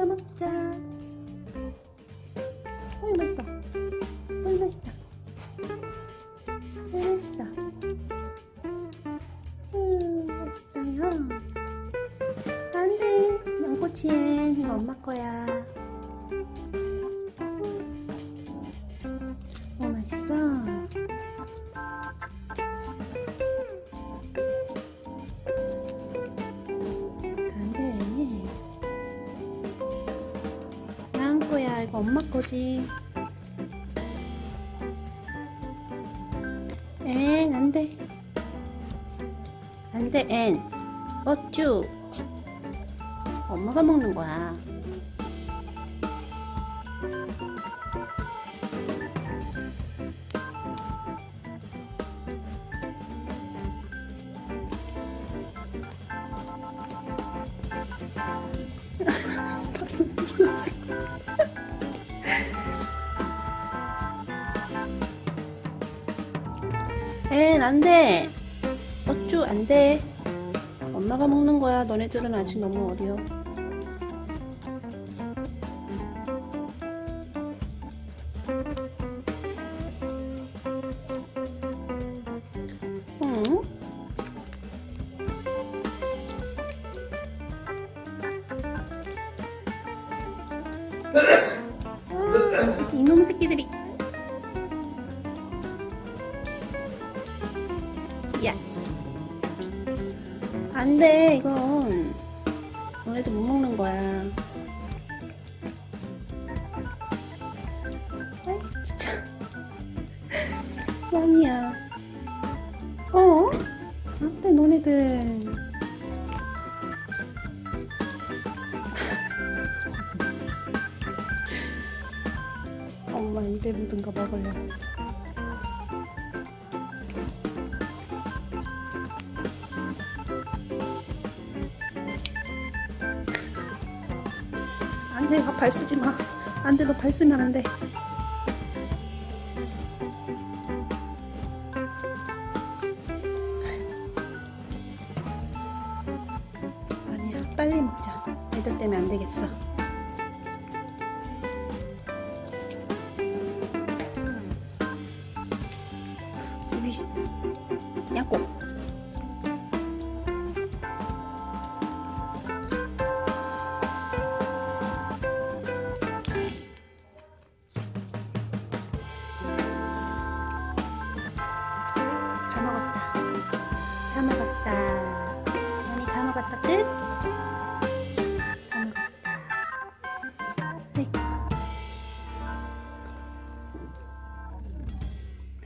뜯어 먹자. 어이 맛있다. 어이 맛있다. 어이 맛있어. 음 맛있어요. 안돼 양꼬치엔 이거 엄마 거야. 이거 엄마 거지. 엔 안돼. 안돼 엔. 어쭈. 엄마가 먹는 거야. 엔 안돼. 어쭈 안돼. 엄마가 먹는 거야. 너네들은 아직 너무 어려. 응? 아, 이놈 새끼들이. 야. 안 돼, 이건. 너네들 못 먹는 거야. 아이, 진짜. 뻥이야. 어? 안 돼, 너네들. 엄마 입에 묻은 거 먹으려고. 안 돼, 발 쓰지 마. 안 돼, 너 발 쓰면 안 돼. 아니야, 빨리 먹자. 애들 때문에 안 되겠어. 시- 양꼬. 다 먹었다. 다 먹었다. 언니 다 먹었다. 끝.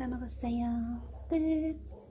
다 먹었어요. 끝.